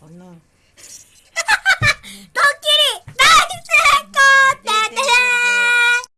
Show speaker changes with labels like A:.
A: 好呢。